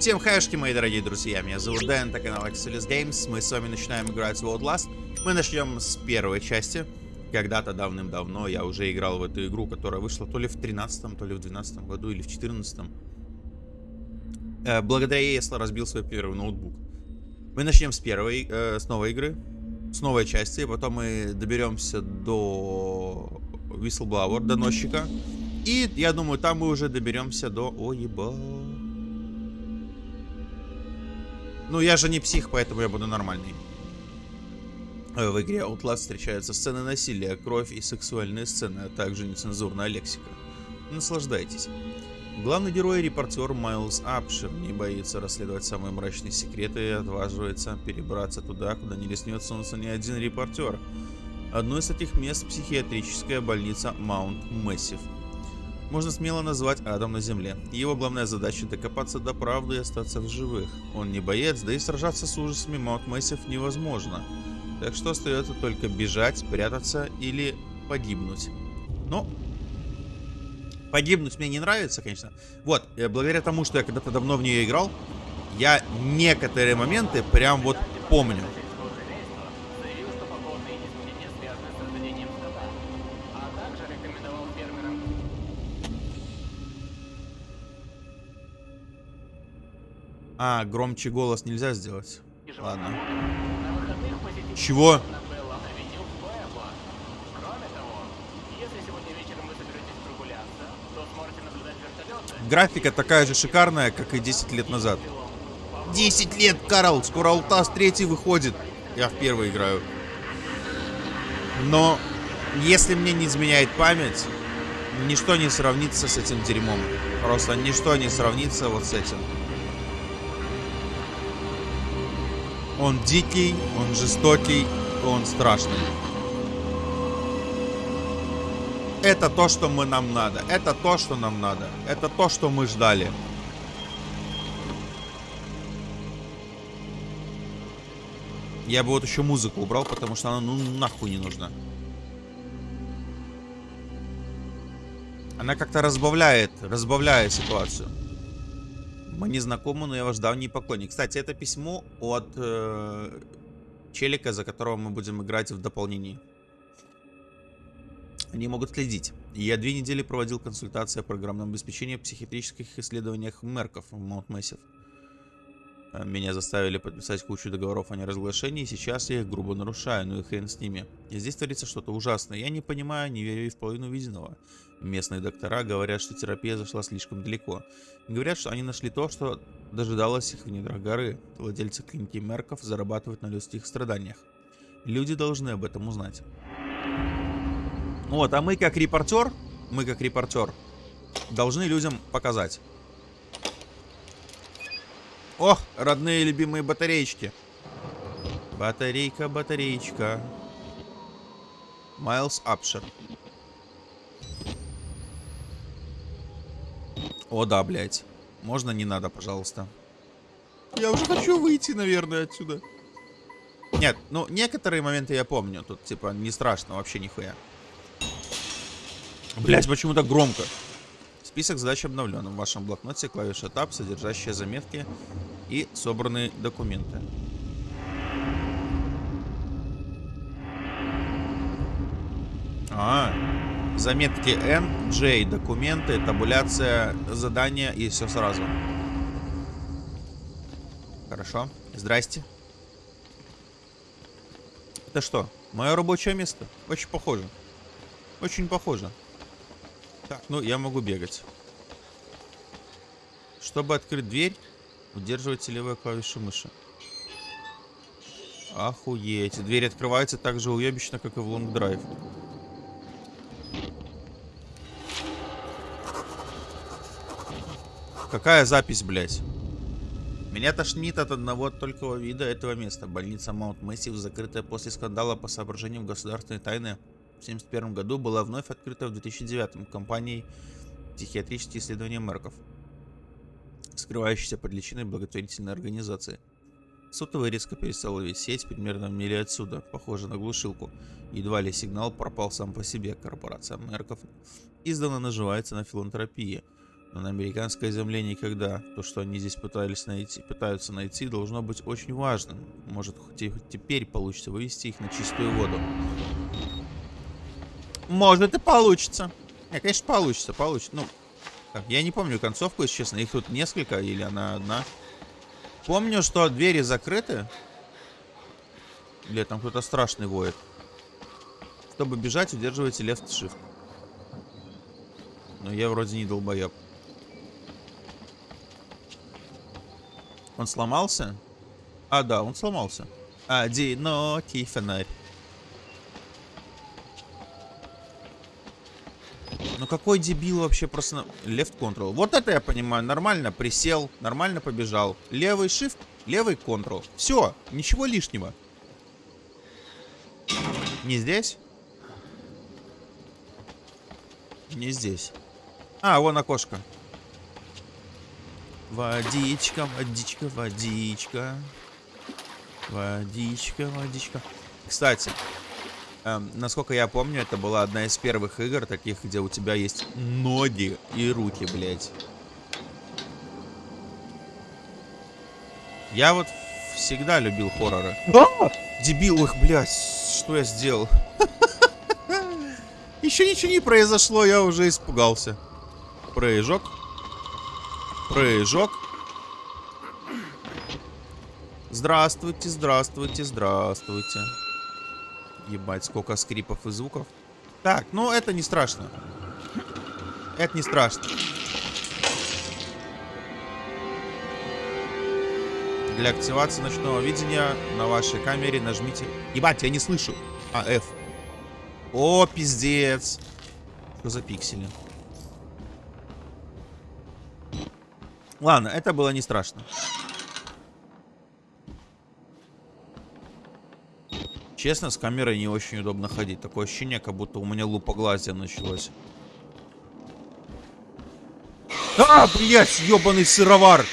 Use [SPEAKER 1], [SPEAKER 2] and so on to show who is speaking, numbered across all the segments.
[SPEAKER 1] Всем хайшки, мои дорогие друзья, меня зовут Дэн, это канал Axelis Games, мы с вами начинаем играть в Outlast. Мы начнем с первой части. Когда-то давным-давно я уже играл в эту игру, которая вышла то ли в 13 то ли в 12 году, или в 14 э, Благодаря ей я разбил свой первый ноутбук. Мы начнем с первой, э, с новой игры, с новой части, потом мы доберемся до Whistleblower, доносчика. И я думаю, там мы уже доберемся до... О, ебать. Ну, я же не псих, поэтому я буду нормальный. Э, в игре Outlast встречаются сцены насилия, кровь и сексуальные сцены, а также нецензурная лексика. Наслаждайтесь. Главный герой, репортер Майлз Апшир, не боится расследовать самые мрачные секреты и отваживается перебраться туда, куда не леснет солнце ни один репортер. Одно из этих мест – психиатрическая больница Маунт Мэссив – можно смело назвать адом на земле. Его главная задача докопаться до правды и остаться в живых. Он не боец, да и сражаться с ужасами Маунт Мэссив невозможно. Так что остается только бежать, прятаться или погибнуть. Но погибнуть мне не нравится, конечно. Вот, э, благодаря тому, что я когда-то давно в нее играл, я некоторые моменты прям вот помню. А, громче голос нельзя сделать. Ладно. Чего? Графика такая же шикарная, как и 10 лет назад. 10 лет, Карл! Скоро Алтас 3 выходит. Я в первый играю. Но, если мне не изменяет память, ничто не сравнится с этим дерьмом. Просто ничто не сравнится вот с этим. Он дикий, он жестокий, он страшный. Это то, что мы нам надо. Это то, что нам надо. Это то, что мы ждали. Я бы вот еще музыку убрал, потому что она ну нахуй не нужна. Она как-то разбавляет, разбавляет ситуацию. Мы не знакомы, но я ваш давний поклонник. Кстати, это письмо от э, челика, за которого мы будем играть в дополнении. Они могут следить. Я две недели проводил консультации о программном обеспечении в психиатрических исследованиях Мерков в Маунт Мэссив. Меня заставили подписать кучу договоров о неразглашении, и сейчас я их грубо нарушаю, ну и хрен с ними. И здесь творится что-то ужасное. Я не понимаю, не верю и в половину увиденного. Местные доктора говорят, что терапия зашла слишком далеко. Говорят, что они нашли то, что дожидалось их в недрах горы. Владельцы клиники Мерков зарабатывают на людских страданиях. Люди должны об этом узнать. Вот, а мы как репортер, мы как репортер, должны людям показать. Ох, родные любимые батареечки. Батарейка, батареечка. Майлз Апшер. О, да, блядь. Можно не надо, пожалуйста. Я уже хочу выйти, наверное, отсюда. Нет, ну, некоторые моменты я помню. Тут, типа, не страшно вообще нихуя. Блять, почему так громко? Список задач обновлен. В вашем блокноте клавиша Tab, содержащая заметки и собранные документы. А, заметки N, J, документы, табуляция, задания и все сразу. Хорошо. Здрасте. Это что? Мое рабочее место? Очень похоже. Очень похоже. Так, ну я могу бегать. Чтобы открыть дверь, удерживайте левую клавишу мыши. Охуеть. Дверь открывается так же уебищно, как и в Long Drive. Какая запись, блядь? Меня тошнит от одного только вида этого места. Больница Маунт Мэссив, закрытая после скандала по соображениям государственной тайны в 1971 году была вновь открыта в 2009 компанией «Психиатрические исследования Мерков», скрывающейся под личиной благотворительной организации. Сотовый резко перестал ловить сеть примерно в миле отсюда, похоже на глушилку. Едва ли сигнал пропал сам по себе. Корпорация Мерков издавна наживается на филантропии. Но на американской земле никогда. То, что они здесь пытались найти, пытаются найти, должно быть очень важным. Может, хоть теперь получится вывести их на чистую воду. Может и получится. Не, конечно, получится, получится. Ну, так, я не помню концовку, если честно. Их тут несколько или она одна. Помню, что двери закрыты. Или там кто-то страшный воет. Чтобы бежать, удерживайте left shift. Но я вроде не долбоеб. Он сломался? А, да, он сломался. Одинокий фонарь. Ну какой дебил вообще просто... Left control. Вот это я понимаю. Нормально присел, нормально побежал. Левый shift, левый control. Все, ничего лишнего. Не здесь? Не здесь. А, вон окошко. Водичка, водичка, водичка. Водичка, водичка. Кстати, эм, насколько я помню, это была одна из первых игр таких, где у тебя есть ноги и руки, блядь. Я вот всегда любил хорроры. Дебил их, блядь, что я сделал? Еще ничего не произошло, я уже испугался. Прыжок. Прыжок. Здравствуйте, здравствуйте, здравствуйте. Ебать, сколько скрипов и звуков. Так, ну это не страшно. Это не страшно. Для активации ночного видения на вашей камере нажмите... Ебать, я не слышу. А, F. О, пиздец. Что за пиксели? Ладно, это было не страшно. Честно, с камерой не очень удобно ходить. Такое ощущение, как будто у меня лупоглазие началось. А, блядь, ебаный сыровар!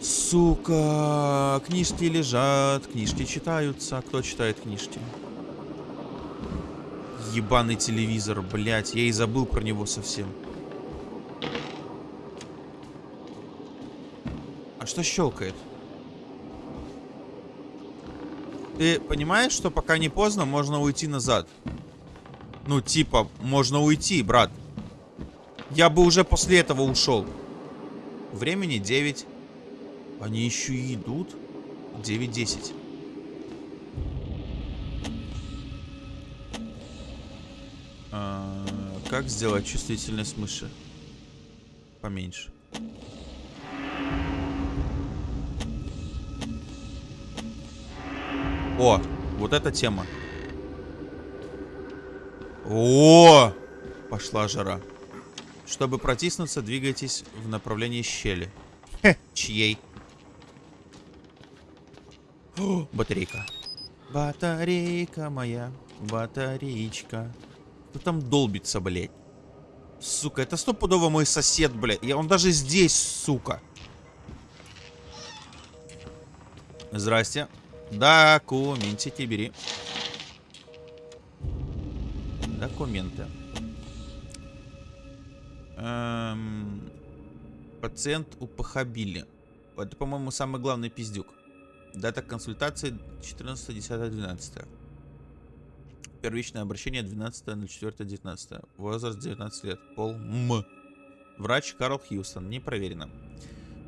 [SPEAKER 1] Сука, книжки лежат, книжки читаются. Кто читает книжки? Ебаный телевизор, блядь, я и забыл про него совсем. А что щелкает? Ты понимаешь, что пока не поздно, можно уйти назад? Ну, типа, можно уйти, брат. Я бы уже после этого ушел. Времени 9. Они еще и идут. 9-10. А, как сделать чувствительность мыши? Поменьше. О, вот эта тема. О, пошла жара. Чтобы протиснуться, двигайтесь в направлении щели. Хе, чьей? О, батарейка. Батарейка моя, батареечка. Кто там долбится, блядь? Сука, это стопудово мой сосед, блядь. И он даже здесь, сука. Здрасте. Документики бери. Документы. Эм, пациент у Пахабили. Это, по-моему, самый главный пиздюк. Дата консультации 14.10.12. Первичное обращение 12.04.19. Возраст 19 лет. Пол М. Врач Карл Хьюстон. Не проверено.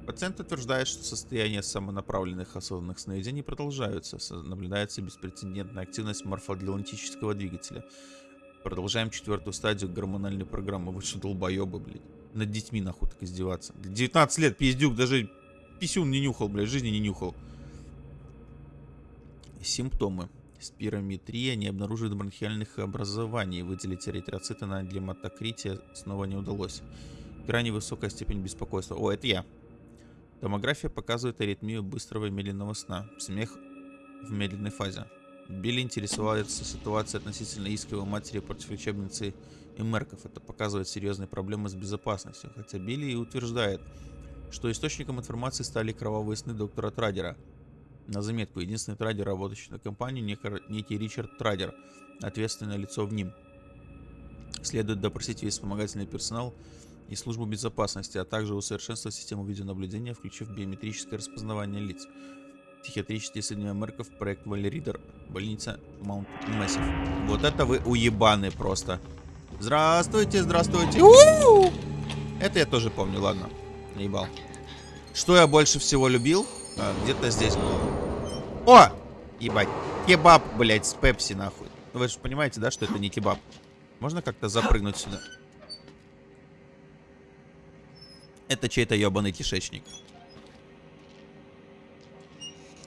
[SPEAKER 1] Пациент утверждает, что состояние самонаправленных осознанных сновидений продолжаются. Наблюдается беспрецедентная активность морфоатлантического двигателя. Продолжаем четвертую стадию гормональной программы. Вы что, долбоебы, блядь? Над детьми нахуй так издеваться. 19 лет, пиздюк, даже писюн не нюхал, блядь, жизни не нюхал. Симптомы. Спирометрия не обнаруживает бронхиальных образований. Выделить эритроциты на гематокрите снова не удалось. Крайне высокая степень беспокойства. О, это я. Томография показывает аритмию быстрого и медленного сна. Смех в медленной фазе. Билли интересовался ситуацией относительно иска матери против лечебницы и Мерков. Это показывает серьезные проблемы с безопасностью. Хотя Билли и утверждает, что источником информации стали кровавые сны доктора Традера. На заметку, единственный традер, работающий на компании, некий Ричард Традер, ответственное лицо в ним. Следует допросить весь вспомогательный персонал и службу безопасности, а также усовершенствовать систему видеонаблюдения, включив биометрическое распознавание лиц. Психиатрические исследования Мерков, проект Валеридер, больница Маунт Массив. Вот это вы уебаны просто. Здравствуйте, здравствуйте. У -у -у! Это я тоже помню, ладно. Наебал. Что я больше всего любил? А, Где-то здесь было. О! Ебать. Кебаб, блядь, с пепси, нахуй. Вы же понимаете, да, что это не кебаб? Можно как-то запрыгнуть сюда? Это чей-то ебаный кишечник.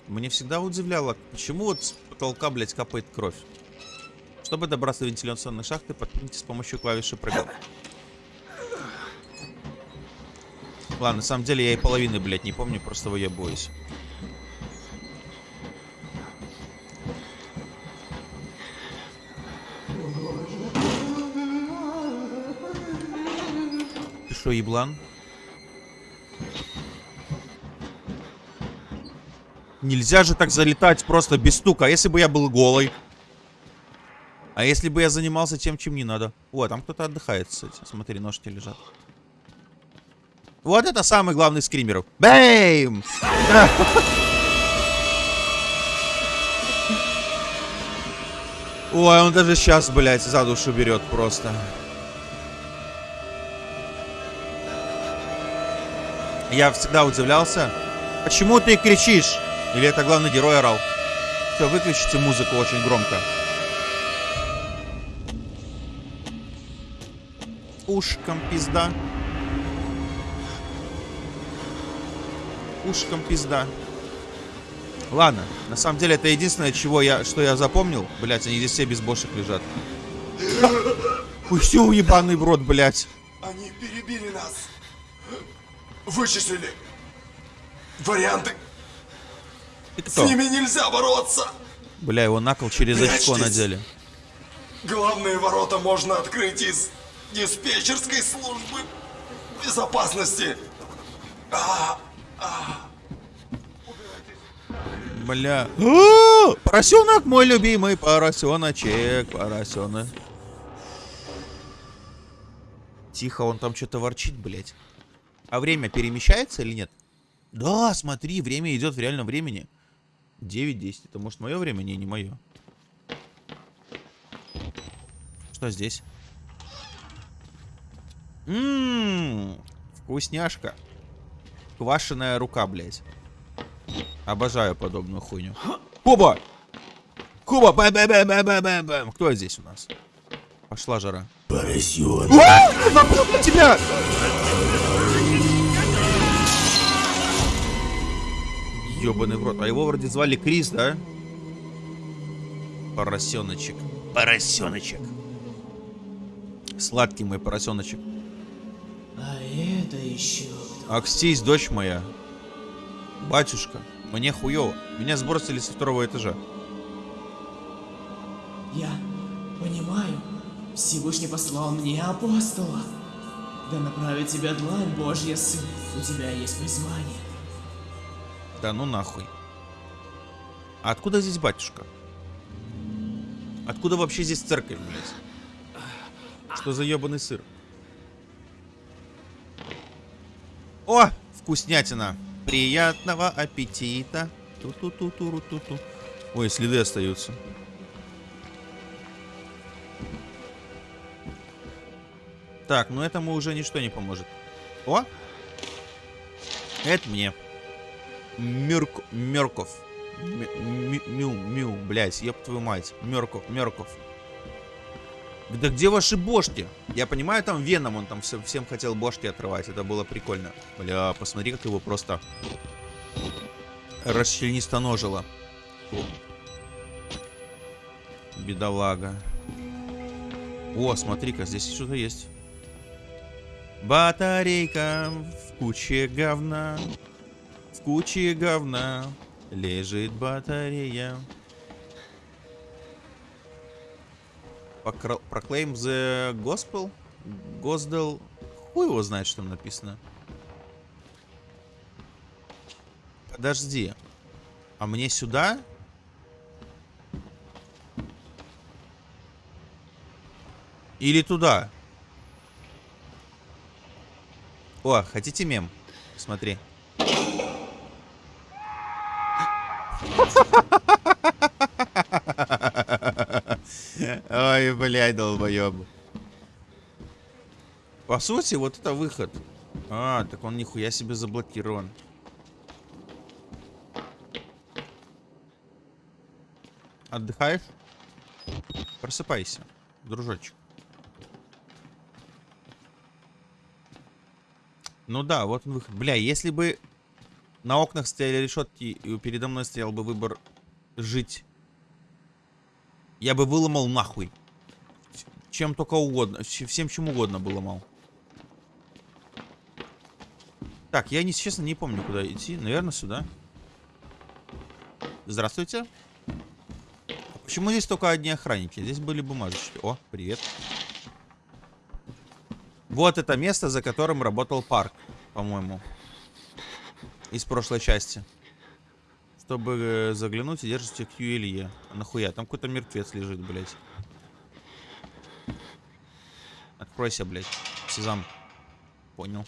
[SPEAKER 1] Мне всегда удивляло, почему вот с потолка, блядь, капает кровь. Чтобы добраться до вентиляционной шахты, подпрыгните с помощью клавиши прыгал. Ладно, на самом деле я и половины, блядь, не помню, просто выебываюсь. Ты что, еблан? Нельзя же так залетать просто без стука. А если бы я был голый? А если бы я занимался тем, чем не надо? О, там кто-то отдыхает, кстати. Смотри, ножки лежат. Вот это самый главный скример. Бэйм! Ой, он даже сейчас, блядь, за душу берет просто. Я всегда удивлялся. Почему ты кричишь? Или это главный герой орал? Все, выключите музыку очень громко. Ушком пизда. Ушком пизда. Ладно, на самом деле это единственное, чего я, что я запомнил. Блять, они здесь все без бошек лежат. Ой, все уебаный в рот, блять.
[SPEAKER 2] Они перебили нас. Вычислили. Варианты. С ними нельзя бороться.
[SPEAKER 1] Бля, его на кол через очко
[SPEAKER 2] Прячьтесь.
[SPEAKER 1] надели.
[SPEAKER 2] Главные ворота можно открыть из диспетчерской службы безопасности.
[SPEAKER 1] Бля. А, Поросенок мой любимый, поросеночек, поросенок. Тихо, он там что-то ворчит, блядь. А время перемещается или нет? Да, смотри, время идет в реальном времени. 9-10. Это может мое время? Не, не мое. Что здесь? Ммм, вкусняшка. Квашеная рука, блядь. Обожаю подобную хуйню. Куба! Куба! бэм бэм бэм бэм бэм бэм Кто здесь у нас? Пошла жара.
[SPEAKER 2] Поросенок.
[SPEAKER 1] На тебя! Ёбаный в рот. А его вроде звали Крис, да? Поросеночек. Поросеночек. Сладкий мой поросеночек.
[SPEAKER 3] А это еще?
[SPEAKER 1] Акстись, дочь моя. Батюшка, мне хуёво. Меня сбросили со второго этажа.
[SPEAKER 3] Я понимаю. Всевышний послал мне апостола. Да направит тебя длань Божья, сын. У тебя есть призвание.
[SPEAKER 1] Да ну нахуй. А откуда здесь батюшка? Откуда вообще здесь церковь, блядь? Что за ебаный сыр? О, вкуснятина. Приятного аппетита. Ту-ту-ту-ту-ту-ту. Ой, следы остаются. Так, ну этому уже ничто не поможет. О! Это мне. Мюрк... Мёрков. М- м- Мю, мю, блядь, ёб твою мать. Мёрков, Мёрков. Да где ваши бошки? Я понимаю, там Веном, он там всем, всем хотел бошки отрывать, это было прикольно. Бля, посмотри, как его просто расчленистоножило. Бедолага. О, смотри-ка, здесь что-то есть. Батарейка в куче говна. В куче говна лежит батарея. Proclaim the Gospel? Gospel? Хуй его знает, что там написано. Подожди. А мне сюда? Или туда? О, хотите мем? Смотри. Ой, блядь, долбоеб. По сути, вот это выход. А, так он нихуя себе заблокирован. Отдыхаешь? Просыпайся, дружочек. Ну да, вот он выход. Бля, если бы на окнах стояли решетки, и передо мной стоял бы выбор жить, я бы выломал нахуй. Чем только угодно, всем чем угодно бы ломал. Так, я, не, честно, не помню, куда идти. Наверное, сюда. Здравствуйте. А почему здесь только одни охранники? Здесь были бумажечки. О, привет. Вот это место, за которым работал парк, по-моему. Из прошлой части. Чтобы э, заглянуть и держите Q или E. А нахуя? Там какой-то мертвец лежит, блядь. Откройся, блядь. Сезам. Понял.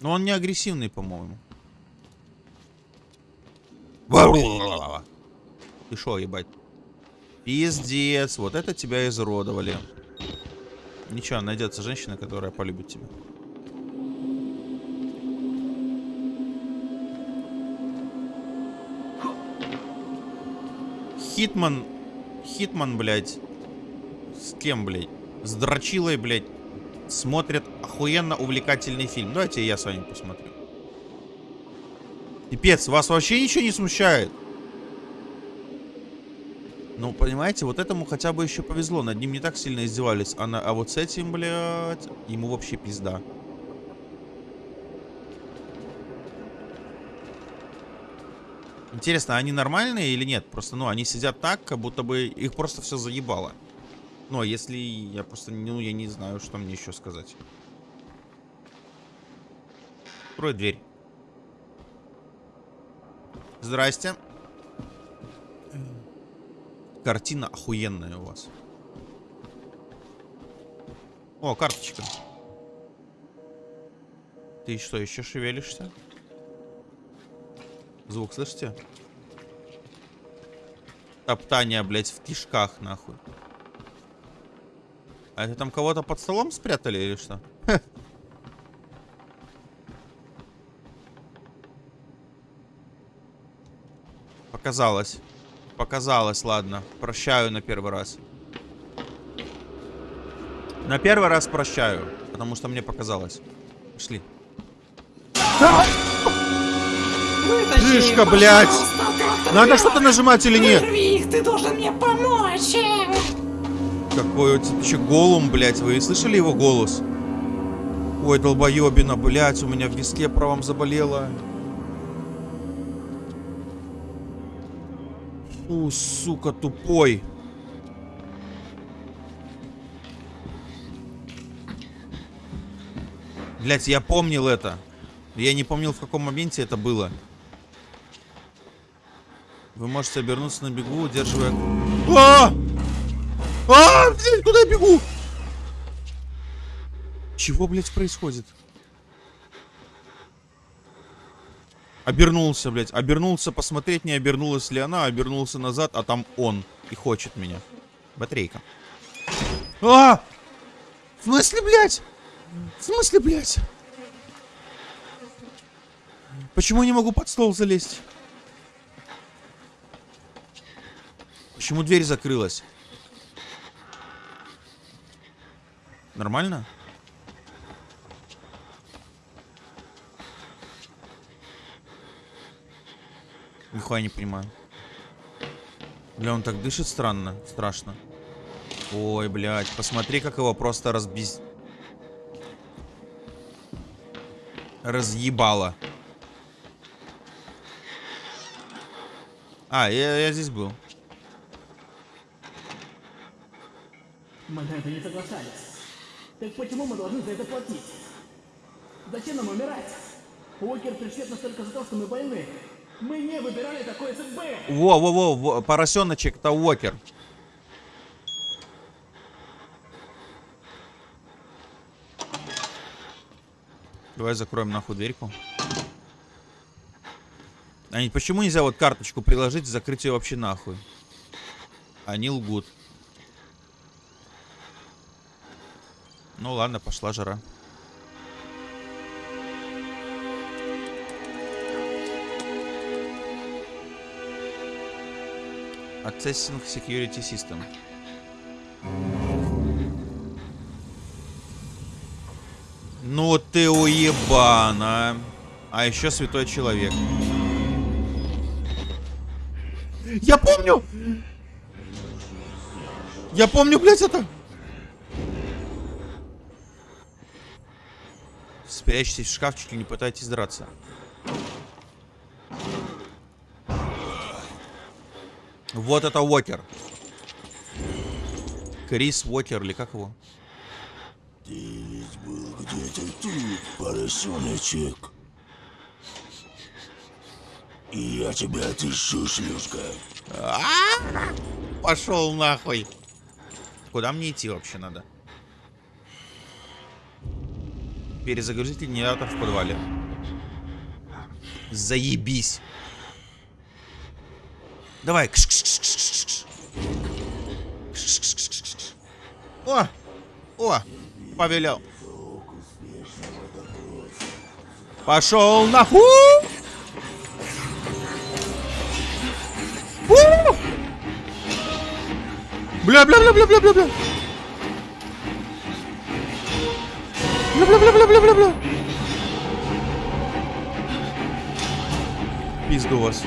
[SPEAKER 1] Но он не агрессивный, по-моему. Ты шо, ебать? Пиздец. Вот это тебя изуродовали. Ничего, найдется женщина, которая полюбит тебя. Хитман... Хитман, блядь. С кем, блядь? С Дрочилой, блядь. Смотрят охуенно увлекательный фильм. Давайте я с вами посмотрю. Пипец, вас вообще ничего не смущает? Ну, понимаете, вот этому хотя бы еще повезло. Над ним не так сильно издевались. А, на, а вот с этим, блядь, ему вообще пизда. Интересно, они нормальные или нет? Просто, ну, они сидят так, как будто бы их просто все заебало. Ну, а если я просто, ну, я не знаю, что мне еще сказать. Открой дверь. Здрасте. Картина охуенная у вас. О, карточка. Ты что, еще шевелишься? Звук слышите? Топтание, блядь, в кишках, нахуй. А это там кого-то под столом спрятали или что? Показалось. Показалось, ладно. Прощаю на первый раз. На первый раз прощаю, потому что мне показалось. Пошли. Жишка, блядь! Надо что-то нажимать или нет?
[SPEAKER 4] их, ты должен мне помочь!
[SPEAKER 1] Какой у тебя еще голум, блядь, вы слышали его голос? Ой, долбоебина, блядь, у меня в виске правом заболело. Фу, сука, тупой. Блять, я помнил это. Я не помнил, в каком моменте это было. Вы можете обернуться на бегу, удерживая... А! А, блядь, куда я бегу? Чего, блядь, происходит? Обернулся, блядь. Обернулся посмотреть, не обернулась ли она. Обернулся назад, а там он. И хочет меня. Батарейка. А! В смысле, блядь? В смысле, блядь? Почему я не могу под стол залезть? Почему дверь закрылась? Нормально? Нихуя не понимаю. Бля, он так дышит странно, страшно. Ой, блядь, посмотри, как его просто разбиз... Разъебало. А, я, я здесь был.
[SPEAKER 3] На это не соглашались. Так почему мы должны за это платить? Зачем нам умирать? Уокер пришлет нас только за то, что мы больны. Мы не выбирали такой судьбы.
[SPEAKER 1] Во-во-во, поросеночек, это Уокер. Давай закроем нахуй дверьку. Они почему нельзя вот карточку приложить, закрыть ее вообще нахуй? Они лгут. Ну ладно, пошла жара. Accessing Security System. Ну ты уебана. А еще святой человек. Я помню! Я помню, блядь, это! Спрячьтесь в шкафчике, не пытайтесь драться. Вот это Уокер. Крис Уокер, или как его?
[SPEAKER 2] Ты ведь был где-то тут, поросеночек. И я тебя отыщу, шлюшка.
[SPEAKER 1] Пошел нахуй. Куда мне идти вообще надо? Перезагрузить генератор в подвале. Заебись. Давай. Кш -кш -кш -кш -кш -кш. О! О! Повелял. Пошел нахуй! У! Бля, бля, бля, бля, бля, бля, бля. Пизду вас.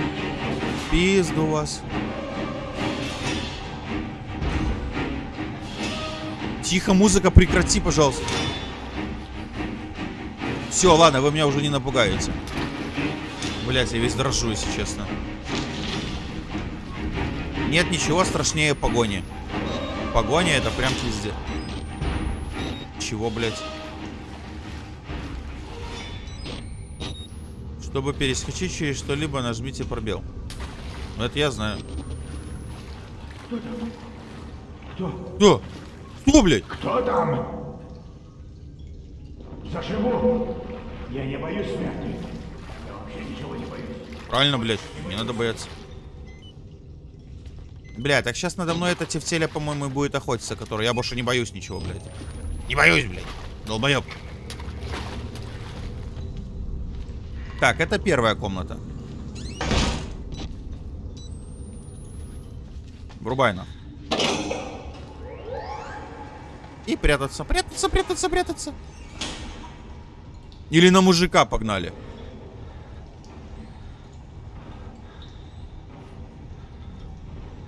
[SPEAKER 1] Пизду вас. Тихо, музыка, прекрати, пожалуйста. Все, ладно, вы меня уже не напугаете. Блять, я весь дрожу, если честно. Нет ничего страшнее погони. Погоня это прям пиздец. Чего, блядь? Чтобы перескочить через что-либо, нажмите пробел. Это я знаю. Кто там? Кто? Кто? Кто, блядь?
[SPEAKER 5] Кто там? Заживу. Я не боюсь смерти. Я вообще ничего не боюсь.
[SPEAKER 1] Правильно, блядь. Не надо бояться. Бля, так сейчас надо мной эта тефтеля, по-моему, будет охотиться, который я больше не боюсь ничего, блядь. Не боюсь, блядь. Долбоёб. Так, это первая комната. Врубай на. И прятаться, прятаться, прятаться, прятаться. Или на мужика погнали.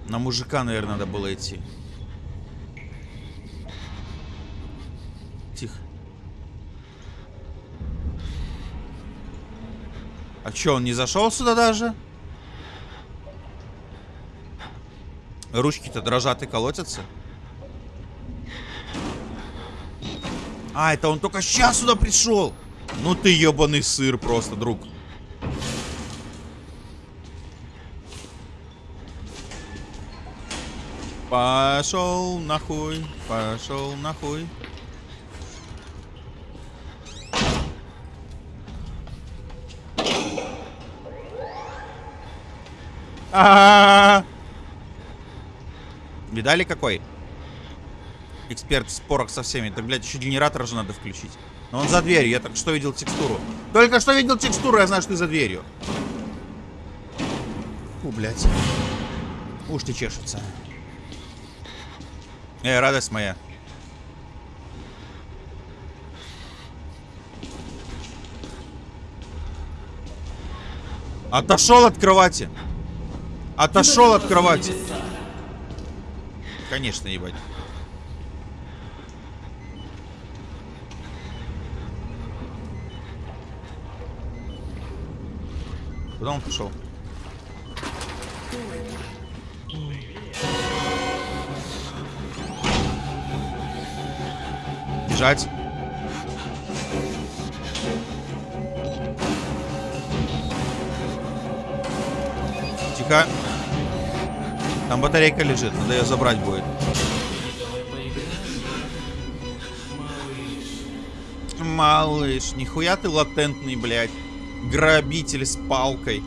[SPEAKER 1] На мужика, наверное, надо было идти. Тихо. А чё, он не зашел сюда даже? Ручки-то дрожат и колотятся. А, это он только сейчас сюда пришел. Ну ты ебаный сыр просто, друг. Пошел нахуй, пошел нахуй. А, -а, -а, Видали какой? Эксперт в спорах со всеми. Так, блядь, еще генератор же надо включить. Но он за дверью. Я только что видел текстуру. Только что видел текстуру, я знаю, что ты за дверью. Фу, блядь. Уж ты чешется. Э, радость моя. Отошел от кровати. Отошел от кровати. Конечно, ебать. Куда он пошел? Бежать. Тихо. Там батарейка лежит, надо ее забрать будет. Малыш, нихуя ты латентный, блядь. Грабитель с палкой.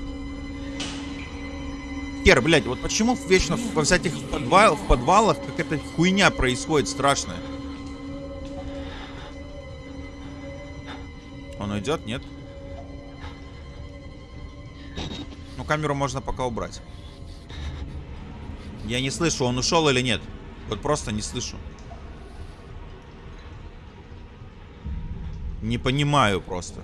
[SPEAKER 1] Хер, блядь, вот почему вечно во всяких подвал, в подвалах какая-то хуйня происходит страшная? Он уйдет, нет? Ну, камеру можно пока убрать. Я не слышу, он ушел или нет. Вот просто не слышу. Не понимаю просто.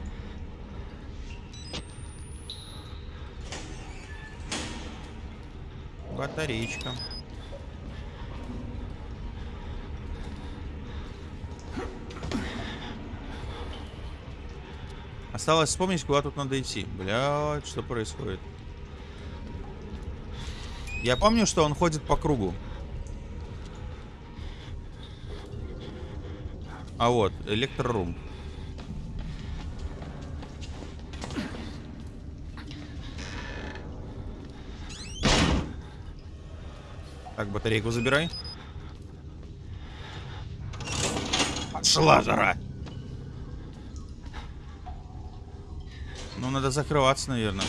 [SPEAKER 1] Батареечка. Осталось вспомнить, куда тут надо идти. Блядь, что происходит? Я помню, что он ходит по кругу. А вот, электрорум. Так, батарейку забирай. Пошла жара. Ну, надо закрываться, наверное.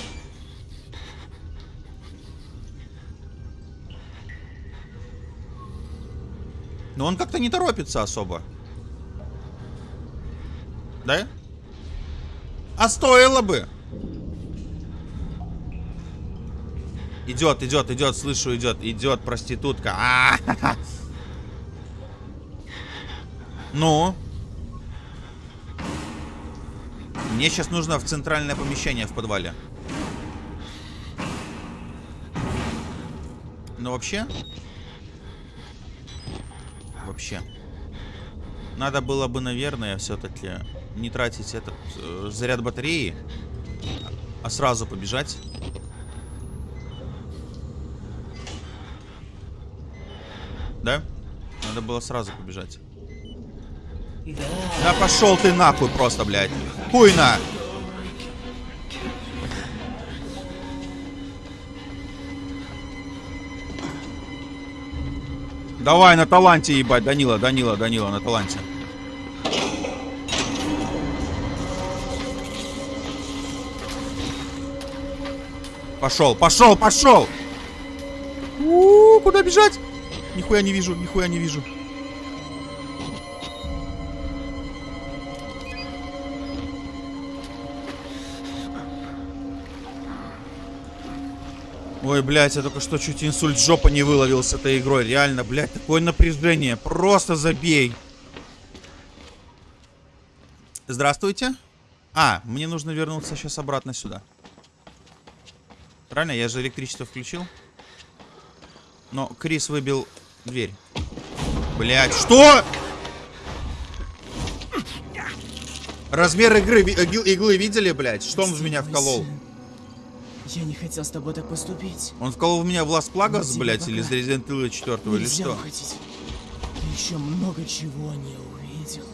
[SPEAKER 1] Но он как-то не торопится особо. Да? А стоило бы. Идет, идет, идет, слышу, идет, идет проститутка. А -ха -ха. Ну? Мне сейчас нужно в центральное помещение в подвале. Но вообще... Вообще. Надо было бы, наверное, все-таки не тратить этот э, заряд батареи, а сразу побежать. Да? Надо было сразу побежать. Да пошел ты нахуй просто, блядь. Хуйна! Давай на таланте ебать, Данила, Данила, Данила, на таланте. Пошел, пошел, пошел! У -у -у, куда бежать? Нихуя не вижу, нихуя не вижу. Ой, блядь, я только что чуть инсульт жопа не выловил с этой игрой. Реально, блядь, такое напряжение. Просто забей. Здравствуйте. А, мне нужно вернуться сейчас обратно сюда. Правильно? Я же электричество включил. Но Крис выбил дверь. Блядь, что? Размер игры, иглы видели, блядь? Что он в меня вколол?
[SPEAKER 6] Я не хотел с тобой так поступить.
[SPEAKER 1] Он вколол в меня в Лас Плагас, блядь, или из Resident Evil 4 или
[SPEAKER 6] Нельзя
[SPEAKER 1] что?
[SPEAKER 6] уходить. Ты еще много чего не увидел.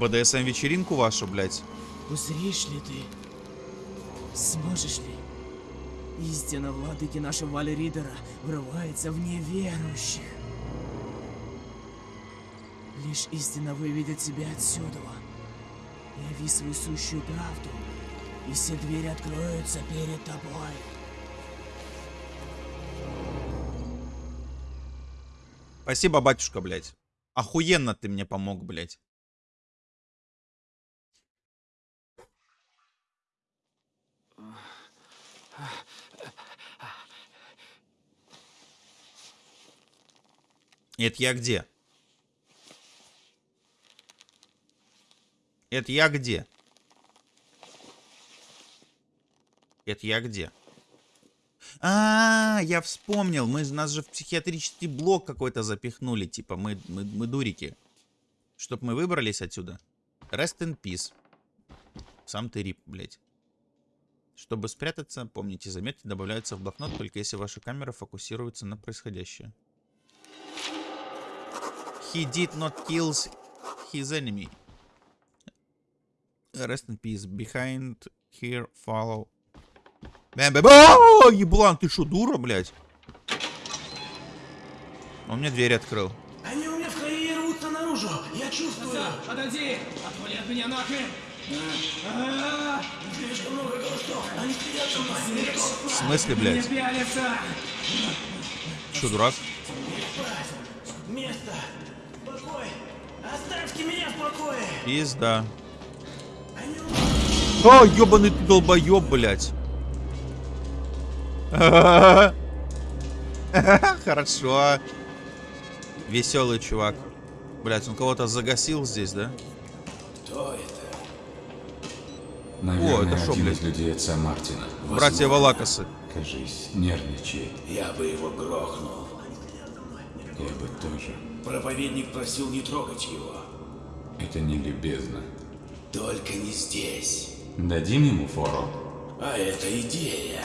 [SPEAKER 1] БДСМ вечеринку вашу, блядь.
[SPEAKER 6] Узришь ли ты? Сможешь ли? Истина владыки нашего Валеридера врывается в неверующих. Лишь истина выведет тебя отсюда. Яви свою сущую правду, и все двери откроются перед тобой.
[SPEAKER 1] Спасибо, батюшка, блядь. Охуенно ты мне помог, блядь. Это я где? Это я где? Это я где? А, я вспомнил. Мы нас же в психиатрический блок какой-то запихнули. Типа, мы, мы, мы дурики. Чтоб мы выбрались отсюда. Rest in peace. Сам ты рип, блядь. Чтобы спрятаться, помните, заметки добавляются в блокнот, только если ваша камера фокусируется на происходящее. He did not kill his enemy. Rest in peace. Behind here follow. Еблан, ты что, дура, блядь? Он мне дверь открыл.
[SPEAKER 6] Они у меня в крови рвутся наружу.
[SPEAKER 3] Я чувствую!
[SPEAKER 6] Отойди! Отвали от меня нахрен!
[SPEAKER 3] Слишком много голосов! Они сидят со мной!
[SPEAKER 1] В смысле, блядь? Что, дурак?
[SPEAKER 3] Место! Покой! Оставьте меня в покое!
[SPEAKER 1] Пизда. О, ёбаный ты долбоёб, блядь. Хорошо. Веселый чувак. Блять, он кого-то загасил здесь, да?
[SPEAKER 7] Наверное,
[SPEAKER 1] это шо,
[SPEAKER 7] один
[SPEAKER 1] блядь?
[SPEAKER 7] из людей отца Мартина.
[SPEAKER 1] Братья Валакасы.
[SPEAKER 7] Кажись, нервничает.
[SPEAKER 2] Я бы его грохнул.
[SPEAKER 7] Я бы тоже.
[SPEAKER 2] Проповедник просил не трогать его.
[SPEAKER 7] Это не любезно.
[SPEAKER 2] Только не здесь.
[SPEAKER 7] Дадим ему фору?
[SPEAKER 2] А это идея.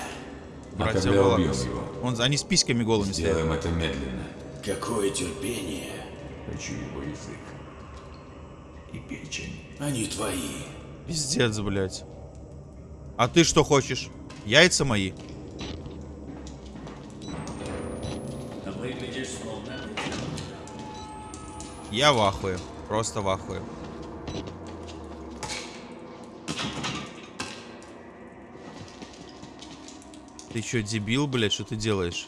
[SPEAKER 1] Валакасы.
[SPEAKER 7] его?
[SPEAKER 1] Он, они с письками голыми стоят.
[SPEAKER 7] Сделаем это медленно.
[SPEAKER 2] Какое терпение.
[SPEAKER 7] Хочу его язык. И печень.
[SPEAKER 2] Они твои.
[SPEAKER 1] Пиздец, блядь. А ты что хочешь? Яйца мои? Я в ахуе. Просто в ахуе. Ты чё, дебил, блядь, что ты делаешь?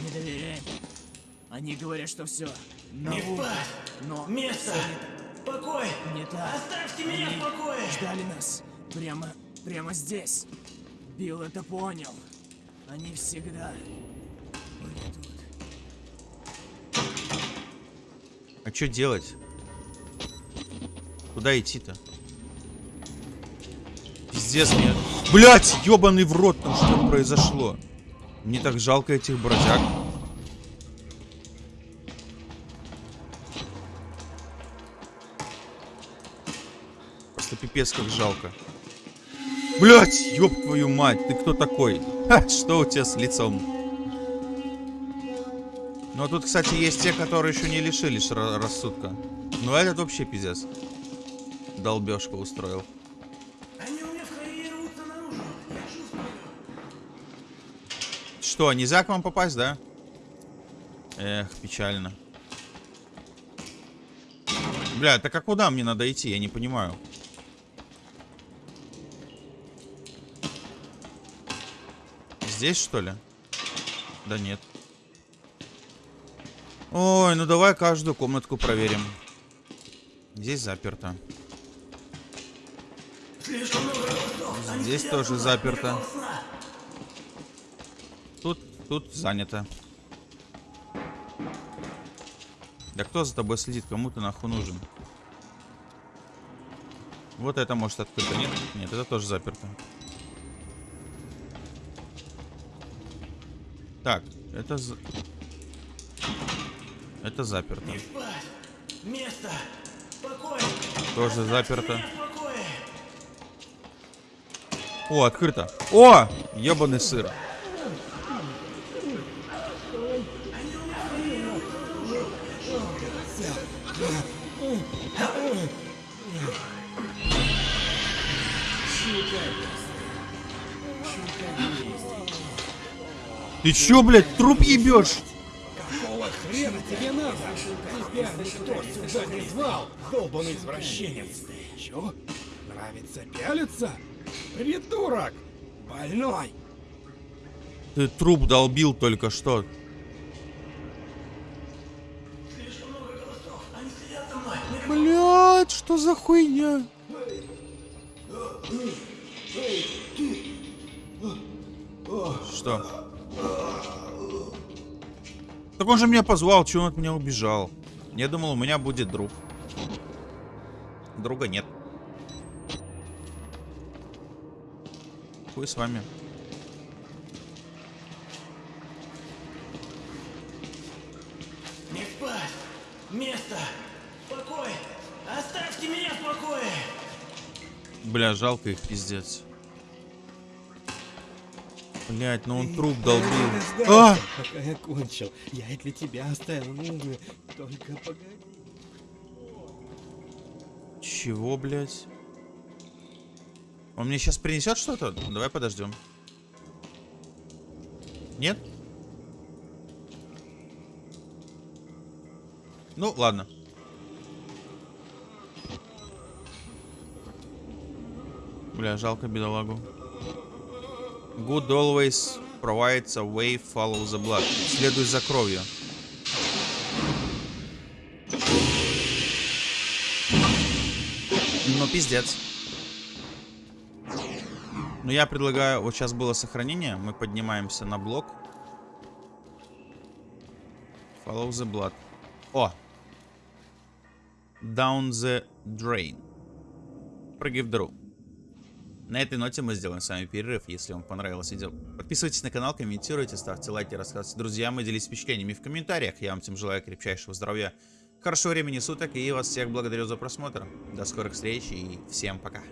[SPEAKER 6] Не доверяй. Они говорят, что все.
[SPEAKER 3] Не впасть!
[SPEAKER 6] Но
[SPEAKER 3] Место! Покой!
[SPEAKER 6] не так.
[SPEAKER 3] Оставьте меня
[SPEAKER 6] Они
[SPEAKER 3] в покое!
[SPEAKER 6] ждали нас. Прямо, прямо здесь. Билл это понял. Они всегда.
[SPEAKER 1] А что делать? Куда идти-то? Пиздец мне. Блять, ебаный в рот, там что произошло? Мне так жалко этих бродяг. Просто пипец как жалко. Блять, ёб твою мать, ты кто такой? Ха, что у тебя с лицом? Ну а тут, кстати, есть те, которые еще не лишились ра- рассудка. Ну этот вообще пиздец. Долбежка устроил. Что, нельзя к вам попасть, да? Эх, печально. Бля, так а куда мне надо идти? Я не понимаю. Здесь, что ли? Да нет. Ой, ну давай каждую комнатку проверим. Здесь заперто. Здесь тоже заперто. Тут, тут занято. Да кто за тобой следит? Кому ты нахуй нужен? Вот это может открыто. Нет? Нет, это тоже заперто. Так, это... за- Это заперто.
[SPEAKER 3] Место! Покой!
[SPEAKER 1] Тоже заперто.
[SPEAKER 3] Покое!
[SPEAKER 1] О, открыто. О! Ебаный сыр. Ты чё, блядь, труп ебешь?
[SPEAKER 8] Хрена тебе надо! Тебя никто сюда не звал, долбаный извращенец! Чё? Нравится пялиться? Придурок! Больной!
[SPEAKER 1] Ты труп долбил только что. Блять, что за хуйня? Что? Так он же меня позвал, чего он от меня убежал? Я думал, у меня будет друг. Друга нет. Хуй с вами.
[SPEAKER 3] Не спать! Место! Покой! Оставьте меня в покое!
[SPEAKER 1] Бля, жалко их, пиздец. Блять, ну он труп долбил. А!
[SPEAKER 8] Пока я кончил, я и для тебя оставил, ну, только погоди.
[SPEAKER 1] Чего, блять? Он мне сейчас принесет что-то? Давай подождем. Нет? Ну, ладно. Бля, жалко бедолагу. Good always provides a way, follow the blood. Следуй за кровью. Ну, пиздец. Ну, я предлагаю... Вот сейчас было сохранение. Мы поднимаемся на блок. Follow the blood. О! Down the drain. Прыгай в дыру. На этой ноте мы сделаем с вами перерыв. Если вам понравилось видео, подписывайтесь на канал, комментируйте, ставьте лайки, рассказывайте друзьям и делитесь впечатлениями в комментариях. Я вам всем желаю крепчайшего здоровья, хорошего времени суток и вас всех благодарю за просмотр. До скорых встреч и всем пока.